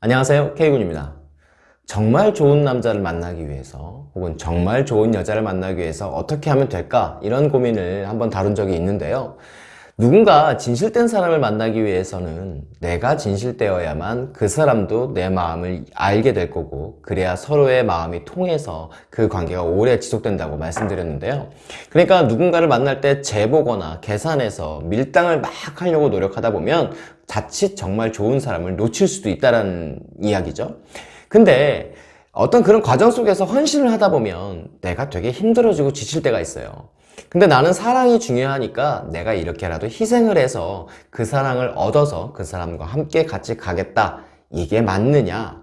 안녕하세요. K군입니다. 정말 좋은 남자를 만나기 위해서 혹은 정말 좋은 여자를 만나기 위해서 어떻게 하면 될까? 이런 고민을 한번 다룬 적이 있는데요 누군가 진실된 사람을 만나기 위해서는 내가 진실되어야만 그 사람도 내 마음을 알게 될 거고 그래야 서로의 마음이 통해서 그 관계가 오래 지속된다고 말씀드렸는데요. 그러니까 누군가를 만날 때 재보거나 계산해서 밀당을 막 하려고 노력하다 보면 자칫 정말 좋은 사람을 놓칠 수도 있다는 이야기죠. 근데 어떤 그런 과정 속에서 헌신을 하다 보면 내가 되게 힘들어지고 지칠 때가 있어요 근데 나는 사랑이 중요하니까 내가 이렇게라도 희생을 해서 그 사랑을 얻어서 그 사람과 함께 같이 가겠다. 이게 맞느냐?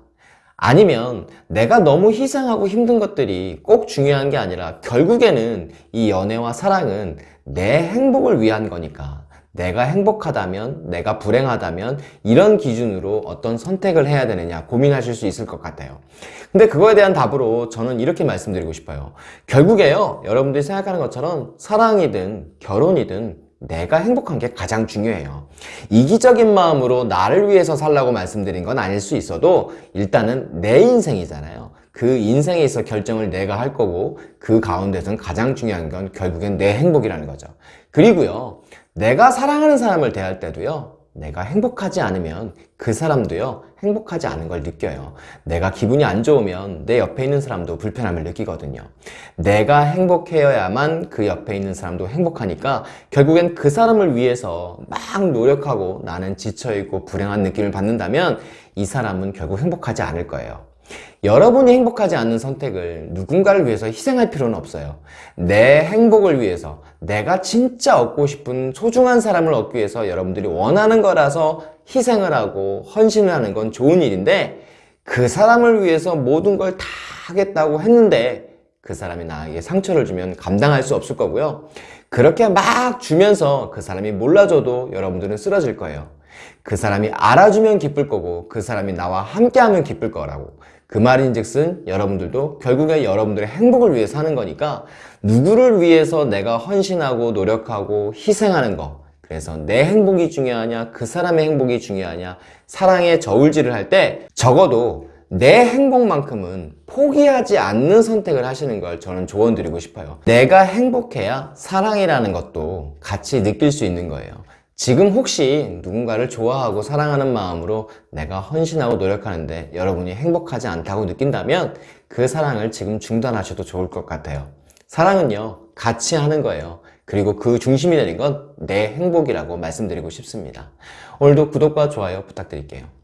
아니면 내가 너무 희생하고 힘든 것들이 꼭 중요한 게 아니라 결국에는 이 연애와 사랑은 내 행복을 위한 거니까 내가 행복하다면 내가 불행하다면 이런 기준으로 어떤 선택을 해야 되느냐 고민하실 수 있을 것 같아요. 근데 그거에 대한 답으로 저는 이렇게 말씀드리고 싶어요. 결국에요 여러분들이 생각하는 것처럼 사랑이든 결혼이든 내가 행복한 게 가장 중요해요. 이기적인 마음으로 나를 위해서 살라고 말씀드린 건 아닐 수 있어도 일단은 내 인생이잖아요. 그 인생에 있어 결정을 내가 할 거고 그 가운데서는 가장 중요한 건 결국엔 내 행복이라는 거죠. 그리고요 내가 사랑하는 사람을 대할 때도요 내가 행복하지 않으면 그 사람도요 행복하지 않은 걸 느껴요. 내가 기분이 안 좋으면 내 옆에 있는 사람도 불편함을 느끼거든요. 내가 행복해야만 그 옆에 있는 사람도 행복하니까 결국엔 그 사람을 위해서 막 노력하고 나는 지쳐있고 불행한 느낌을 받는다면 이 사람은 결국 행복하지 않을 거예요 여러분이 행복하지 않는 선택을 누군가를 위해서 희생할 필요는 없어요. 내 행복을 위해서 내가 진짜 얻고 싶은 소중한 사람을 얻기 위해서 여러분들이 원하는 거라서 희생을 하고 헌신을 하는 건 좋은 일인데 그 사람을 위해서 모든 걸 다 하겠다고 했는데 그 사람이 나에게 상처를 주면 감당할 수 없을 거고요. 그렇게 막 주면서 그 사람이 몰라줘도 여러분들은 쓰러질 거예요 그 사람이 알아주면 기쁠 거고 그 사람이 나와 함께하면 기쁠 거라고. 그 말인즉슨 여러분들도 결국에 여러분들의 행복을 위해 사는 거니까 누구를 위해서 내가 헌신하고 노력하고 희생하는 거. 그래서 내 행복이 중요하냐 그 사람의 행복이 중요하냐 사랑의 저울질을 할 때 적어도 내 행복만큼은 포기하지 않는 선택을 하시는 걸 저는 조언 드리고 싶어요. 내가 행복해야 사랑이라는 것도 같이 느낄 수 있는 거예요 지금 혹시 누군가를 좋아하고 사랑하는 마음으로 내가 헌신하고 노력하는데 여러분이 행복하지 않다고 느낀다면 그 사랑을 지금 중단하셔도 좋을 것 같아요. 사랑은요 같이 하는 거예요. 그리고 그 중심이 되는 건 내 행복이라고 말씀드리고 싶습니다. 오늘도 구독과 좋아요 부탁드릴게요